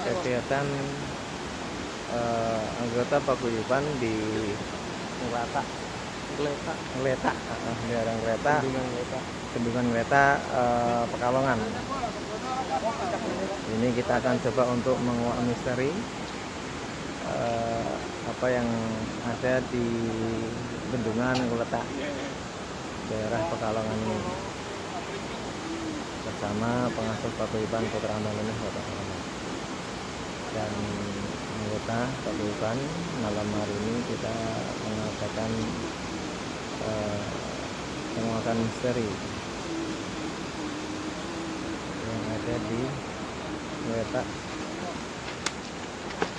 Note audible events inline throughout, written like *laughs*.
kegiatan eh, anggota paguyuban di Ngelata. Ngelata. Eh, di daerah Ngeletak, Bendungan Ngelata. Bendungan Ngeletak, eh, Pekalongan. Ini kita akan coba untuk menguak misteri eh, apa yang ada di Bendungan Ngeletak, daerah Pekalongan ini bersama pengasuh paguyuban Putra Andalunih Kota dan anggota paguyuban malam hari ini kita mengadakan eh, penguakan misteri yang ada di Ngeletak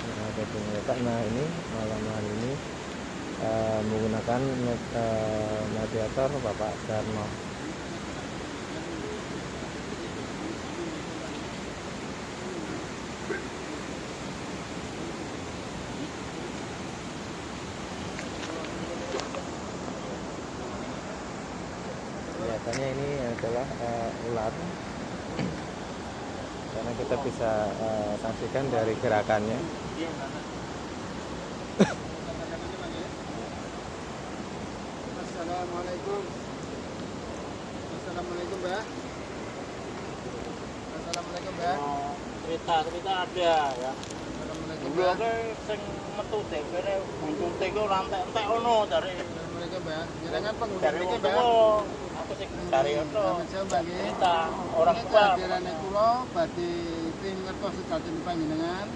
yang ada di Ngeletak nah ini malam hari ini eh, menggunakan eh, mediator Bapak Darno kelihatannya ini adalah eh, ular *clears throat* karena kita bisa eh, saksikan dari gerakannya Assalamualaikum. Assalamualaikum, Mbak. Assalamualaikum, Mbak. Cerita cerita ada ya. Assalamualaikum, Mbak. sing metu dhewe buntute iku ora entek-entek ono dari Assalamualaikum, Mbak. Jenengan penghuni Mbak. Aku sing. Cerita orang tua. kehadiran kula badhe ping ngertos sedaten panjenengan.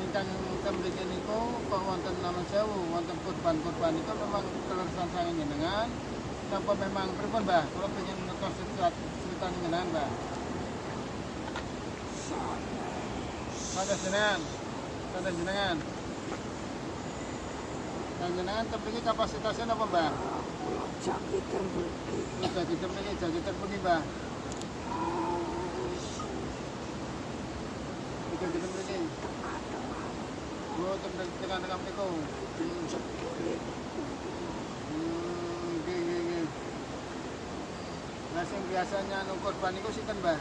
Ingkang temriki niku wonten nama sewu wonten kurban-kurban itu memang kelerasan sange jenengan napa memang? Pripun Mbah? Kula pengen ngertos cerita jenengan Mbah. Pada jenengan. Pada jenengan. Dan jenengan temriki kapasitasnya apa Mbah? Oh, temriki tekan-tekan mriku. Hmm. Lah sing biasanya anu korban iku sinten, Mbah?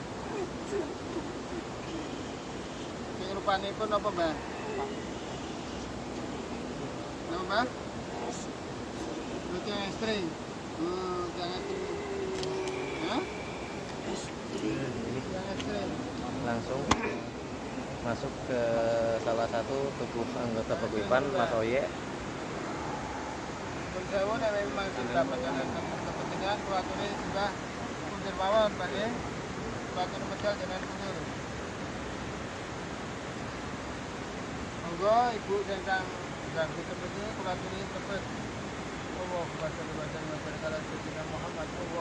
Sing rupanipun apa, Mbah? Nama, Mbah? Yang istri. Hmm, istri. langsung masuk ke salah satu tubuh anggota paguyuban Mas Oye sewu memang sudah menjalankan kepentingan sudah mawon medal. Monggo Ibu ganggu temene kuatune cepet. Allahumma shalli shalli wa sallim wa barik ala sayyidina Muhammad. La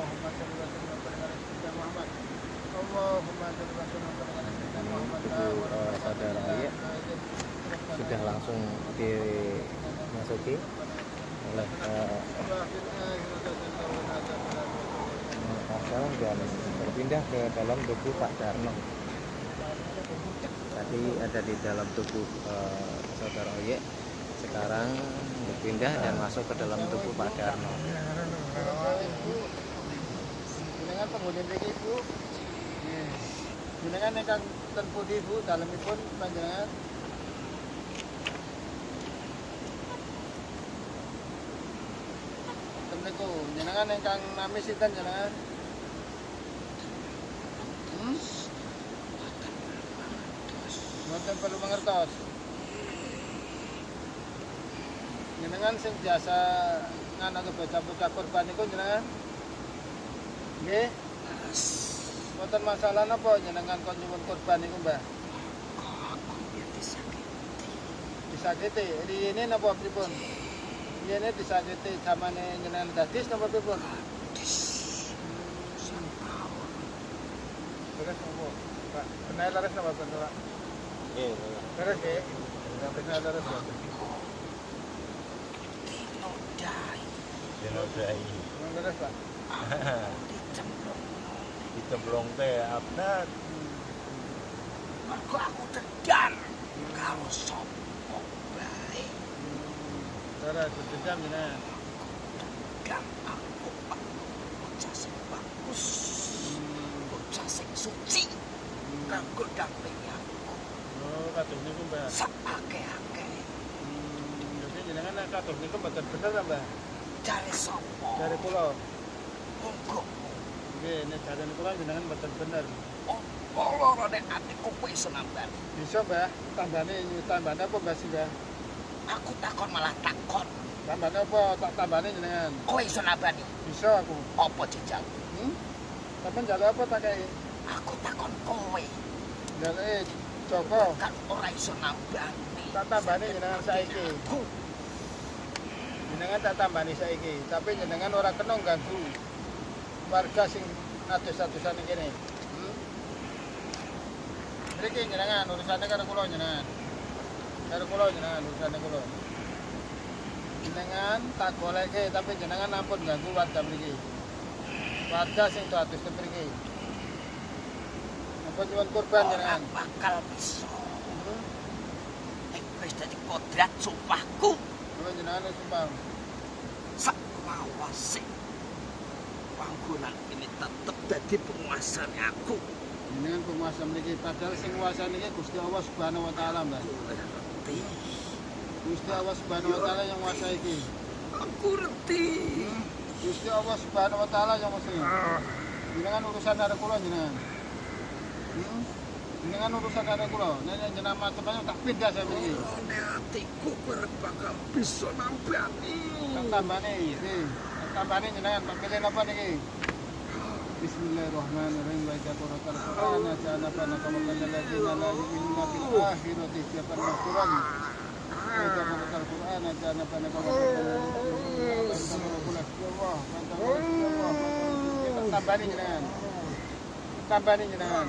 Ini, hawla wa eh, la saudara billah. sudah langsung dimasuki oleh eh, Pasal dan berpindah ke dalam tubuh Pak Darno. Tadi ada di dalam tubuh eh, saudara Oye, sekarang berpindah dan masuk ke dalam tubuh Pak Darno. Jenengan penghuni mriki Bu. Jenengan ingkang ten pundi Bu dalemipun panjenengan? Niku jenengan ingkang nami sinten jenengan? Hmm? Mboten perlu mangertos. Jenengan sing biasa nganak bocah-bocah korban niku jenengan? Nggih. Mboten masalah napa jenengan kon nyuwun korban niku, Mbah? Disakiti. Riyene napa pripun? Riyene disakiti zamane jenengan dadis napa pripun? Terus napa? Pak, benar napa Pak? Nggih. Terus nggih. Yang benar laras ya. Pak. *laughs* Dicemplung teh abna. Mergo aku tedan karo sapa bae? Laras sedendam jenengan. dan aku bocah sing bagus. Suci. Kanggo dampingi aku. Oh, kados niku, Mbah. sakake-ake Hmm, jadi jenengan kados niku mboten bener ta, Mbah? Jare sapa Dari kula. monggo Nggih, nek jare kula jenengan mboten bener. apa loro nek atiku kowe iso nambani Bisa, Mbah. Tambane tambane apa, Mbah sih, Mbah? aku takon malah takon Tambane apa? Tak tambane jenengan. kowe iso nambani Bisa aku. apa jejak Hmm? Sampeyan jare apa tak kei? aku takon kowe Jare Joko. kan ora iso nambani Tak tambani jenengan saiki. aku Jenengan tak tambani saiki, tapi jenengan ora kena ganggu warga sing atus-atusan iki kene. Hmm? Mriki jenengan urusane karo kula jenengan. Karo kula jenengan urusane kula. Jenengan tak goleke tapi jenengan ampun ganggu warga mriki. Warga sing atus mriki. Ampun nyuwun korban ora jenengan. bakal bisa Hmm? wis dadi kodrat sumpahku Kula jenengan sumpah. sak lawase panggonan ini tetep dadi penguasane aku Jenengan penguasa mriki padahal sing nguasani iki Gusti Allah Subhanahu wa taala, aku ngerti Gusti Allah Subhanahu wa taala yang nguasai iki. aku ngerti Hmm. Gusti Allah Subhanahu wa taala yang nguasai. Jenengan urusan karo kula jenengan. Hmm. Jenengan urusan karo kula. Nek jenengan macam-macam tak pindah saya iki. Rone atiku kowe bakal bisa nambani Tak tambane iki. Tak tambane jenengan tak pilih napa niki? Bismillahirrahmanirrahim wa idza qara'al Qur'ana ja'alna fanaka makal ladzina la yu'minuna bil akhirati siapa Quran. Wa idza qara'al Qur'ana ja'alna fanaka makal ladzina la yu'minuna bil akhirati tambani jenengan. Tambani jenengan.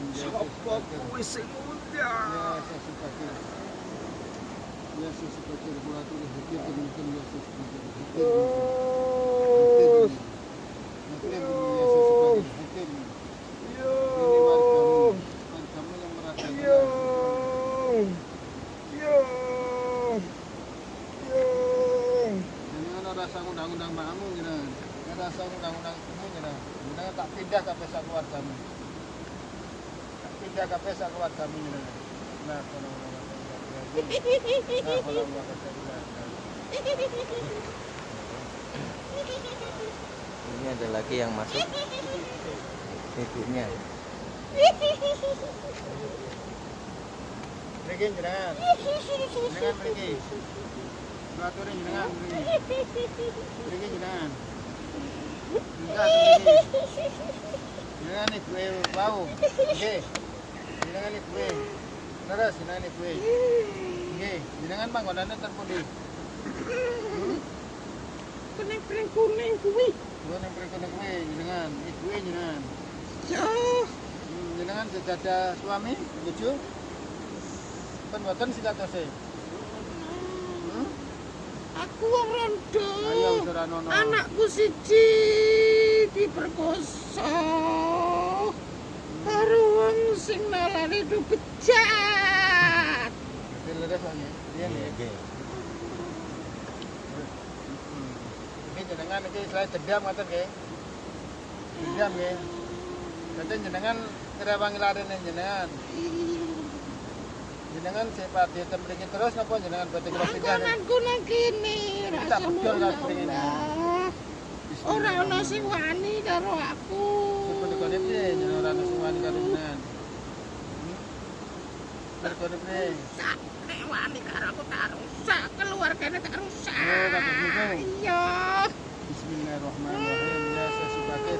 Jangan ada rasa undang-undang jenengan. Ada rasa undang-undang kamu. Jenengan tak pindah ke pesa. Tak pindah ke pesa keluargamu jenengan. Nah, kalau orang Nah, kalau Ini ada lagi yang masuk. Ibunya. Mriki jenengan. Jenengan mriki. Baturin jenengan mriki. Mriki jenengan. Enggak mriki. Jenengan ibu e wau. Jenengan ibu e. Terus jenengan ibu e. Nggih, jenengan panggonane ten pundi? kuning kuning kuwi Kuwi ning mriki kuwi jenengan, ibu e jenengan. ya Hmm, jenengan sejadah suami, bojo? Pen. Hmm? aku wong rondo anakku siji diperkosa sing nalani du bejat. Ini jenengan iki selain dendam ngoten nggih. Dendam nggih. Dadi jenengan ngrewangi larene jenengan. Jenengan sifat di mriki terus napa jenengan badhe kula pindah? Anggonanku nang kene Tak rasa bedol kan mriki. Ora ana sing wani karo aku. Seperti piye jenengan ora ono sing wani karo jenengan. Sak karo aku tak rusak, keluargane tak rusak. Oh, kados niku. Iya. Bismillahirrahmanirrahim. Ya sesubakir.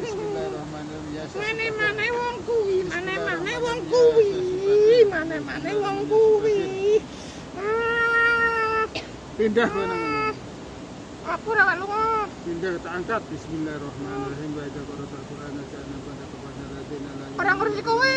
Bismillahirrahmanirrahim. Ya sesubakir. Mane-mane wong kuwi, mane-mane wong kuwi, mane-mane wong kuwi. Ah, Pindah kowe nang ngene. Aku ora lunga. Pindah tak angkat. Bismillahirrahmanirrahim. Wa idza qara'ta al-Qur'ana ja'alna Orang ngurusi kowe.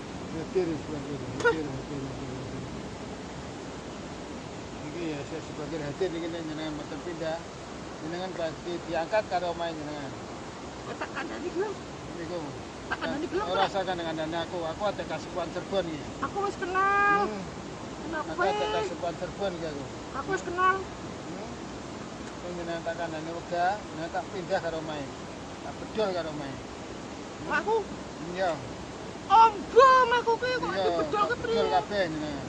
ya. Iki ya saya sebagai hadir ini jenengan mboten pindah. Jenengan pasti diangkat karo omahe jenengan. Tak kandani gelem. Niku. Tak kandani gelem. Ora usah dengan dana aku, aku ada kasupan Cirebon iki. Aku wis kenal. Hmm, Kenal Aku ada kasupan Cirebon iki aku. Aku wis kenal. Hmm. Sing jenengan tak kandhani wega, jenengan tak pindah karo omahe. Tak bedol karo omahe. Aku Iya. Ombo aku ki kok dibedol ke bedol priye? kabeh jenengan.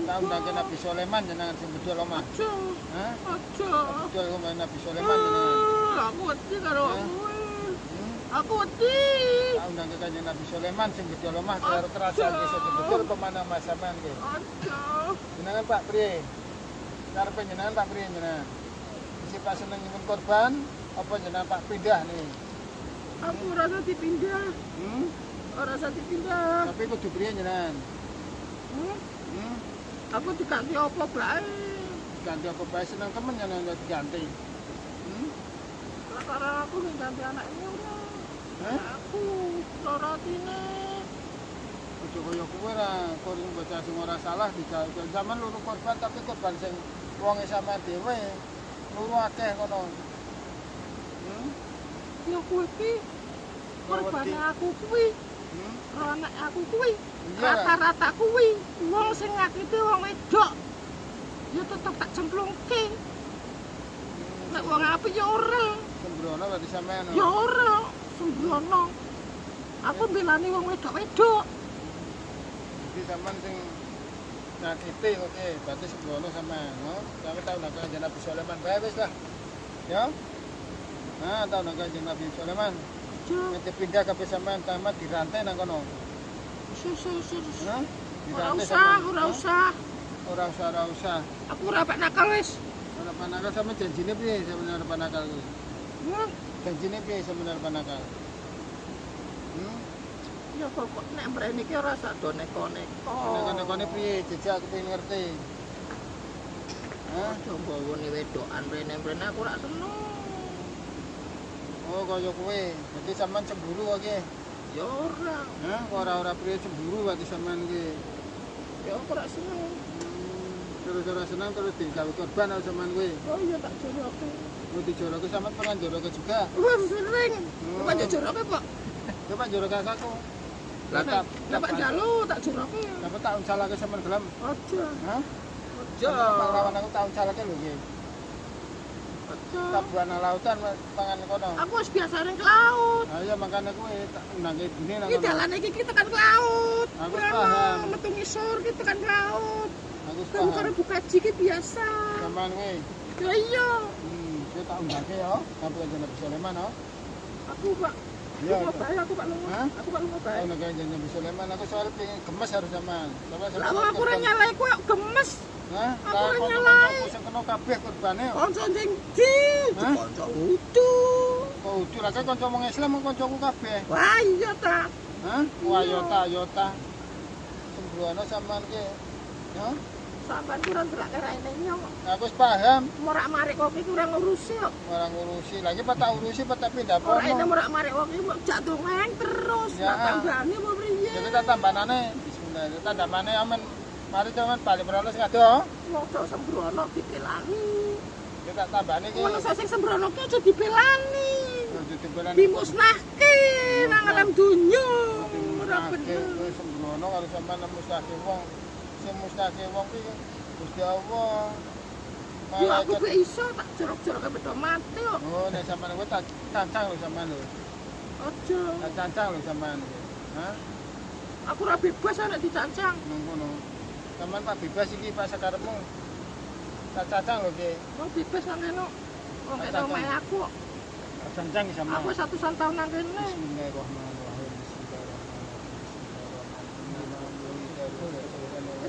Tak undangke Nabi Sulaiman jenengan sing bedol omah. Aja. Hah? Aja. Bedol omah Nabi Sulaiman jenengan. Ah, Aku wedi karo Hah? kowe. Hmm? Aku wedi. Tak undangke kanjeng Nabi Sulaiman sing bedol omah karo kerajaan desa bedol pemana mas sampean ki. Aja. Jenengan Pak priye? Karepe jenengan Pak priye jenengan? Isi Pak seneng korban apa jenengan Pak pindah nih? Aku rasa dipindah. Hmm? Ora rasa dipindah. Tapi kudu priye jenengan? Hmm? Hmm? Aku diganti apa bae? Ganti apa bae seneng temen jenengan kok diganti. Hmm? Lah karena aku ning ganti anak ini ora. Hah? Aku lara atine. Ojo kaya kowe ra, kowe bocah sing ora salah digawe zaman luru korban tapi korban sing wonge sampean dhewe. Luru akeh kono. Hmm? Ya wedi. korbane aku kuwi, Anak aku kuwi. Rata-rata kuwi wong sing ngakiti wong wedok. Ya tetep tak cemplungke. Nek wong apik ya ora. Sembrono berarti sampean. Ya ora. Sembrono. Aku belani wong wedok-wedok. Jadi sampean sing nyakiti oke, berarti sembrono sampean, no? Sampe tau nak kanjeng Nabi Sulaiman bae wis lah. Ya. Nah, tau nak kanjeng Nabi Sulaiman. Nanti pindah ke sampean tamat dirantai nang kono. Hah? Ora usah, ora usah. Ora usah, ora usah. Aku ora pak nakal wis. Ora panakal sama janjine piye sebenarnya panakal kuwi? Ya, Janjine piye sebenarnya panakal? Hmm? ya pokok nek mrene iki ora sak do neko-neko. Nek-nekone piye? Jejak aku pengen ngerti. Hah? Aja mbawone wedokan mrene-mrene aku ora seneng. Oh, kaya kowe. Berarti sampean cemburu kok iki. Ya ora. Hah? Ora-ora priye cemburu berarti sampean iki. Ya aku ora seneng. Hmm, Terus ora senang terus digawe korban sama sampean kowe. Oh iya tak joroke. Mau dijoroke sampean pernah joroke juga. Wah sering. Hmm. Bukan joroke, Pak. Coba jorok kakakku. Lah tak dapat jalu tak joroke. Dapat tak unsalake sampean gelem. Aja. Hah? Aja. Pahlawan aku tak unsalake lho iki. Tak buana lautan pangan kono. Aku wis biasa ning ke laut. Ayo makane kowe tak undangke ibune nang Iki dalane iki kita tekan ke laut. Aku paham. metu ngisor kita tekan ke laut. Aku Kamu karo paham. buka iki biasa. Sampean kowe. Ya iya. Hmm, saya tak undangke ya. Sampai Nabi Sulaiman ya. Aku Pak. Iya. Aku aku Pak lunga. Hah? Aku Pak. Tahu nak kanjeng Nabi Sulaiman aku soalnya pengen gemes harus. Sampai Lah aku ora nyalai kowe gemes. Hah? aku ora nyalai. aku sing kena kabeh korbane. Kanca sing di. Kanca utuh. Kok udu lah kan kanca wong Islam kancaku kabeh. Wah iya ta. Hah? Wah yota yota. Sembrono sampean ki. Ya, Sampeyan kurang delok raine nyong. aku wis paham. Morak-marik kok iki kurang ngurusi kok. Orang ngurusi lagi pak tak urusi tak pindah Ora ini pono. morak-marik kok iki jatuh ngeng terus. Ya. Tak tambani apa priye? Jadi tak tambanane. Bismillah. Tak tambane amen. Mari teman balik beroles ngado. Wong do sembrono dipelani. Kita tak tambane ki. Wong sing sembrono ki aja dipelani. Jadi timbalan. Dimusnahke nang alam dunya. Ora bener. Sembrono kalau sampean mustahke wong. Sing mustahke wong ki Gusti Allah. Ya aku gak iso tak jorok-jorok bedo mati kok. Oh, nek sampean kowe tak cancang lho sampean lho. Aja. Tak cancang lho sampean. Hah? Aku ora bebas nek dicancang. Nang kono. Sampean Pak bebas iki Pak sakarepmu. Tak cancang lho ki. Wong bebas nang kene. Wong kene omahe aku. Tak cancang iki sampean. Aku satusan tahun nang kene. Bismillahirrahmanirrahim. Bismillahirrahmanirrahim.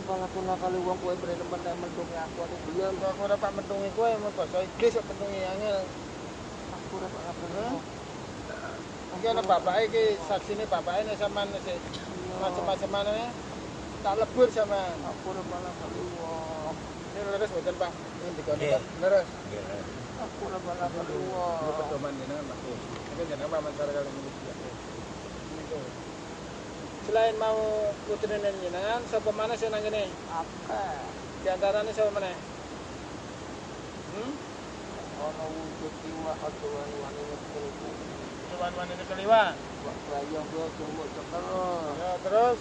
Kalau aku nakal wong kowe beri temen nek mendungi aku aku belum. Belum aku ora Pak mendungi kowe, mau basa iblis kok mendungi angel. Aku ora pak nakal Hah? wong. Iki ana bapake iki saksine bapake nek sampean sik macam-macam ane tak lebur sama. Aku ora nakal wong. Ini leres mboten Pak. Ini Nggih. Pak. Leres. Aku ora pak nakal Ini wong. pedoman jenengan Pak. Ini jenengan paman cara kali ini. Selain mau putri jenengan, sapa mana sing nang kene? Apa? Di antarane sapa meneh? Hmm? Ono wujud iwa aja wani-wani ngekelku. Cuman ini keliwa. Bayang yo cuma cekel. Ya terus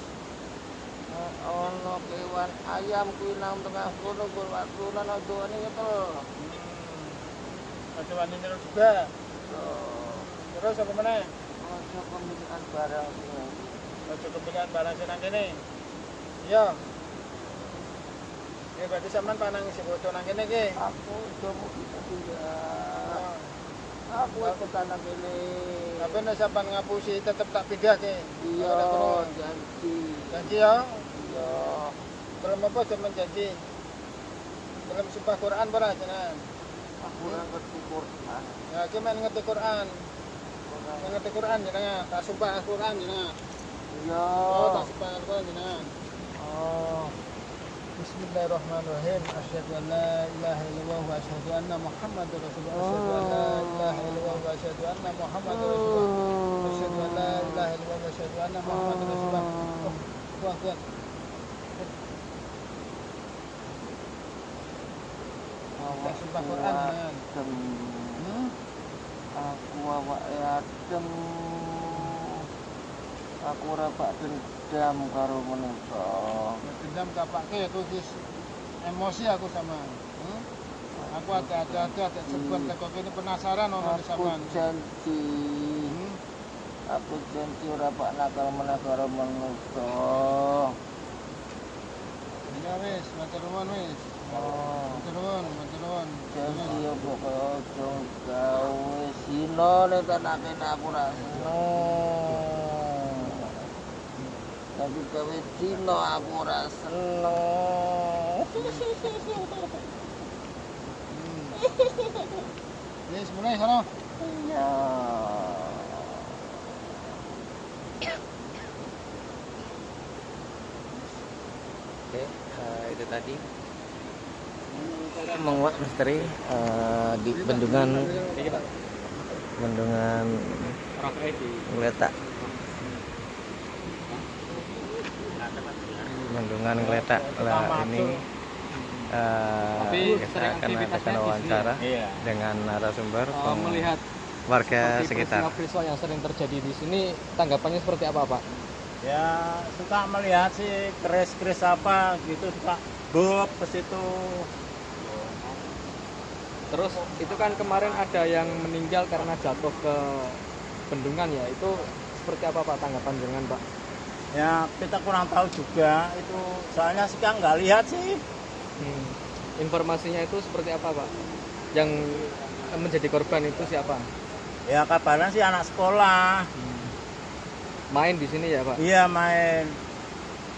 Eh, Ono kewan ayam kuwi nang tengah kono gol waktu lan aja wani ngekel. hmm. Aja wani terus juga. Terus apa meneh? Ojo kemilikan barang sing Kepilihan barang sing nang kene. Iya. Ya berarti sampean panang isi bocor nang kene iki. aku coba kita tidak Ah. aku ikut tanah ini Tapi nek sampean ngapusi tetep tak pindah ke. iya janji Janji ya. iya Belum apa zaman janji. Belum sumpah Quran bara jenengan. aku ngerti Quran Ya iki men ngerti Quran. Ngerti Quran jenengan. Tak sumpah Quran jenengan. Iya Oh, tak jenengan. oh Bismillahirrahmanirrahim. Asyhadu an la ilaha illallah wa asyhadu anna Muhammadar Rasulullah. Asyhadu an la ilaha illallah wa asyhadu anna Muhammadar Rasulullah. Asyhadu an la ilaha illallah wa asyhadu anna Muhammadar Rasulullah. Kuat kuat. Tak sumpah Quran aku awak adem aku ora pak dendam karo menungso Dendam kapake aku wis emosi aku sama. Hmm? Aku ada ada ada ada sebuah teko kene penasaran ono di aku sampean. janji Hmm? aku janji ora pak nakal meneh karo menungso Ya wis, matur nuwun wis. oh Matur nuwun, matur nuwun. janji ya pokoknya ojo gawe sino nek tanake aku ra seneng tapi gawe sino aku ora seneng. Hmm. Wis mulai sono. iya. Oke, eh, itu tadi. Menguak misteri eh, di bendungan bendungan Geletak bendungan Geletak lah ini eh, kita akan adakan wawancara Iya. dengan narasumber peng- melihat warga sekitar peristiwa-peristiwa yang sering terjadi di sini, tanggapannya seperti apa, Pak? ya suka melihat sih keris-keris apa gitu suka bob ke situ Terus itu kan kemarin ada yang meninggal karena jatuh ke bendungan ya. Itu seperti apa Pak tanggapan dengan Pak? Ya kita kurang tahu juga itu soalnya sih kan nggak lihat sih Hmm. Informasinya itu seperti apa Pak? Yang menjadi korban itu siapa? ya kabarnya sih anak sekolah Main di sini ya Pak? iya main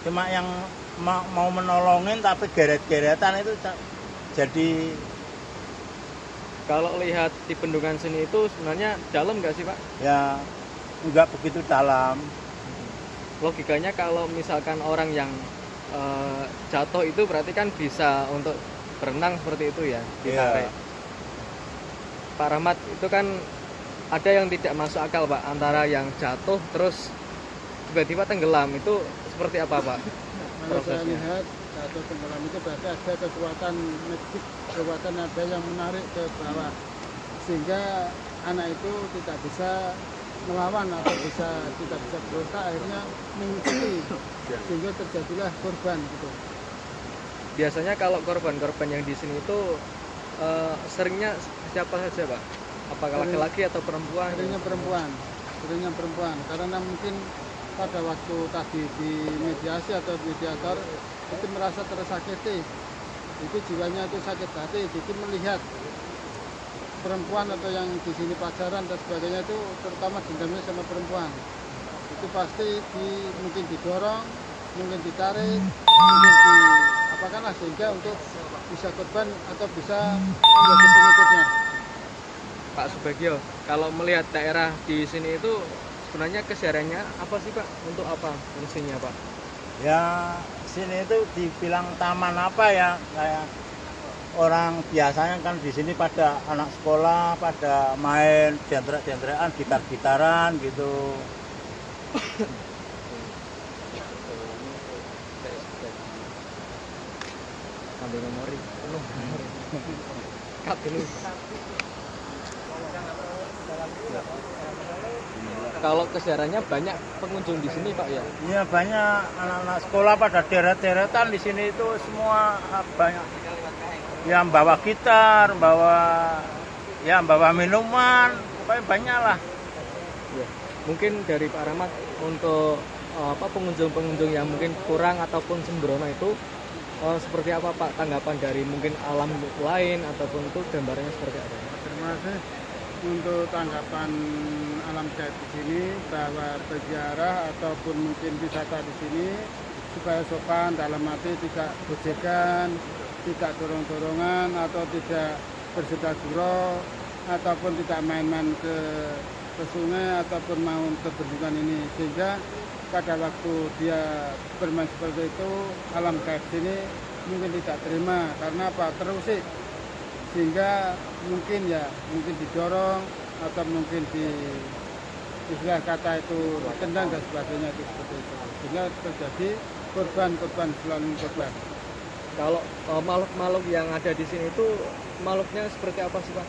cuma yang ma- mau menolongin tapi geret-geretan itu jadi Kalau lihat di bendungan sini itu sebenarnya dalam nggak sih Pak? ya nggak begitu dalam Logikanya kalau misalkan orang yang eh, jatuh itu berarti kan bisa untuk berenang seperti itu ya ditarik. Iya. Pak Rahmat itu kan ada yang tidak masuk akal pak antara yang jatuh terus tiba-tiba tenggelam itu seperti apa pak Kalau saya lihat jatuh tenggelam itu berarti ada kekuatan magik, kekuatan ada yang menarik ke bawah sehingga anak itu tidak bisa melawan atau bisa tidak bisa berusaha akhirnya mengikuti sehingga terjadilah korban gitu. biasanya kalau korban-korban yang di sini itu eh, seringnya siapa saja pak? Apakah laki-laki atau perempuan? Seringnya perempuan, seringnya perempuan. Karena mungkin pada waktu tadi di mediasi atau mediator itu merasa tersakiti. Itu jiwanya itu sakit hati jadi melihat perempuan atau yang di sini pacaran dan sebagainya itu terutama dendamnya sama perempuan. Itu pasti di, mungkin didorong mungkin ditarik mungkin di apakan lah sehingga untuk bisa korban atau bisa menjadi pengikutnya. Pak Subagio kalau melihat daerah di sini itu sebenarnya kesehariannya apa sih pak? Untuk apa fungsinya pak? Ya sini itu dibilang taman apa ya? Kayak orang biasanya kan di sini pada anak sekolah pada main jendrek-jendrekan gitar-gitaran gitu. Ambil memori. Cut dulu kalau kesehariannya banyak pengunjung di sini pak ya? Iya banyak anak-anak sekolah pada deret-deretan di sini itu semua ah, banyak yang bawa gitar, bawa ya bawa minuman, pokoknya banyak lah. Ya. Mungkin dari Pak Rahmat untuk eh, apa pengunjung-pengunjung yang mungkin kurang ataupun sembrono itu eh, seperti apa Pak tanggapan dari mungkin alam lain ataupun itu gambarannya seperti apa? Terima kasih untuk tanggapan alam gaib di sini bahwa berziarah ataupun mungkin wisata di sini supaya sopan dalam arti tidak gojekan, tidak dorong-dorongan atau tidak bersedar ataupun tidak main-main ke ke sungai ataupun mau ke bendungan ini. Sehingga pada waktu dia bermain seperti itu alam gaib sini mungkin tidak terima. Karena apa? Terusik. Sehingga mungkin ya mungkin didorong atau mungkin di istilah kata itu tendang dan sebagainya itu seperti itu. Sehingga terjadi korban-korban selalu korban Kalau eh, makhluk-makhluk yang ada di sini itu makhluknya seperti apa sih Pak?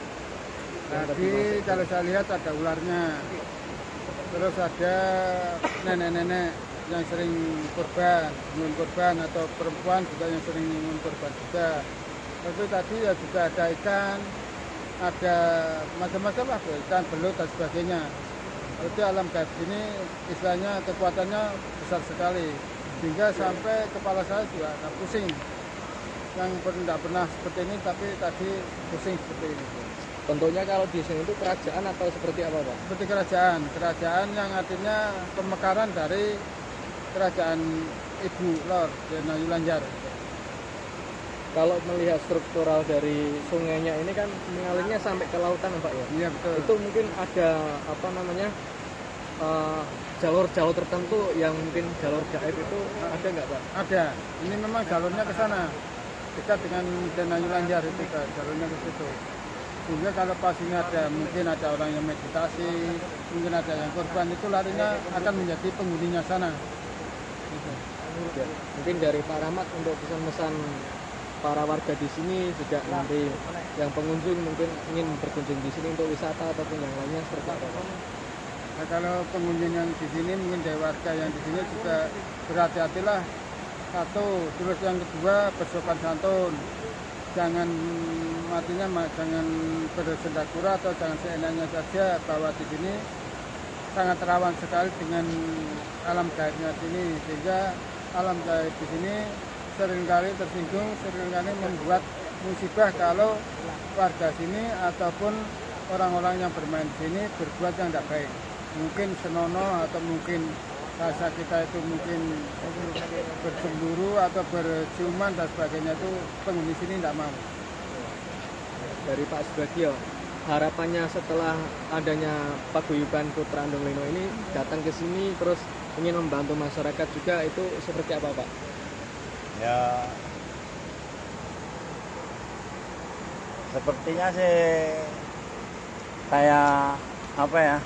Tadi kalau saya lihat ada ularnya. Terus ada nenek-nenek yang sering korban nyun korban atau perempuan juga yang sering nyun korban juga. Itu tadi ya juga ada ikan ada macam-macam lah ikan belut dan sebagainya. Itu alam gaib ini istilahnya kekuatannya besar sekali. Sehingga sampai kepala saya juga agak pusing yang tidak pernah seperti ini tapi tadi pusing seperti ini. Bentuknya kalau di sini itu kerajaan atau seperti apa Pak? seperti kerajaan. Kerajaan yang artinya pemekaran dari kerajaan ibu lor Dena Yulanjar. Kalau melihat struktural dari sungainya ini kan mengalirnya sampai ke lautan Pak ya? iya betul. Itu mungkin ada apa namanya eh, jalur-jalur tertentu yang mungkin jalur gaib itu ada nggak pak? ada. Ini memang jalurnya ke sana dekat dengan Dena Yulanjar itu jalurnya ke situ sehingga kalau pas ini ada mungkin ada orang yang meditasi mungkin ada yang korban itu larinya akan menjadi penghuninya sana Gitu. Ya, mungkin dari Pak Rahmat untuk pesan-pesan para warga di sini juga nanti yang pengunjung mungkin ingin berkunjung di sini untuk wisata ataupun yang lainnya seperti apa? Nah, kalau pengunjung yang di sini mungkin dari warga yang di sini juga berhati-hatilah satu terus yang kedua bersopan santun. Jangan matinya ma- jangan bersendakura atau jangan seenaknya saja bahwa di sini. Sangat rawan sekali dengan alam gaibnya sini sehingga alam gaib di sini sering kali tersinggung sering kali membuat musibah kalau warga sini ataupun orang-orang yang bermain di sini berbuat yang tidak baik. Mungkin senono atau mungkin bahasa kita itu mungkin bercemburu atau berciuman dan sebagainya itu penghuni sini tidak mau Dari Pak Subagio, harapannya setelah adanya paguyuban Putra Andong Lino ini datang ke sini terus ingin membantu masyarakat juga itu seperti apa Pak? Ya sepertinya sih kayak apa ya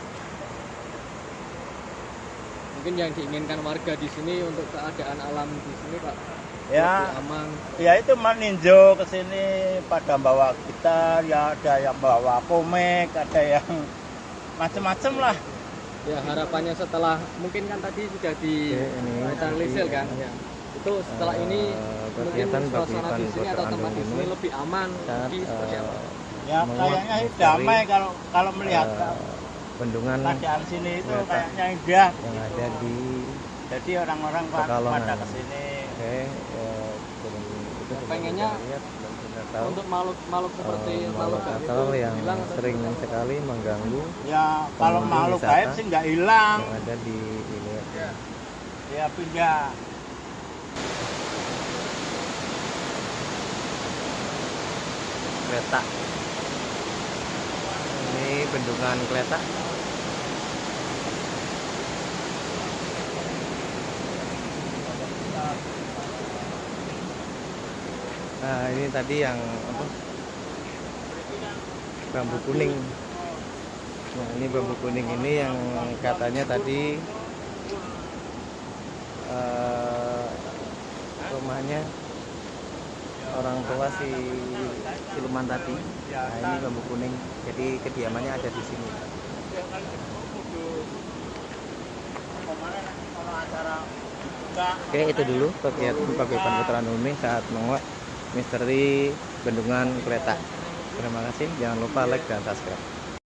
Mungkin yang diinginkan warga di sini untuk keadaan alam di sini Pak ya aman. ya itu meninjau ke sini pada bawa gitar ya ada yang bawa komik ada yang *laughs* macem-macem lah Ya harapannya setelah mungkin kan tadi sudah di ini netralisir jadi, kan. eh, Ya. Itu setelah ini eh, mungkin kegiatan suasana di sini atau tempat di sini ini lebih aman lagi seperti eh, apa? ya kayaknya damai kalau kalau melihat eh, bendungan keadaan sini itu kayaknya indah. Yang ada di jadi orang-orang pada ke sini. Oke eh, turun itu Pengennya lihat tahu. Untuk makhluk makhluk seperti eh, makhluk makhluk gaib akal itu yang hilang atau sering gimana? sekali mengganggu ya kalau makhluk gaib sih nggak hilang. yang ada di ini. Ya. Pindah. Kereta ini bendungan kereta nah ini tadi yang apa? Bambu kuning. Nah ini bambu kuning ini yang katanya tadi eh, rumahnya orang tua si siluman tadi nah ini bambu kuning. Jadi kediamannya ada di sini. Oke itu dulu kegiatan paguyuban putra Numi saat menguak misteri bendungan kereta terima kasih. Jangan lupa like dan subscribe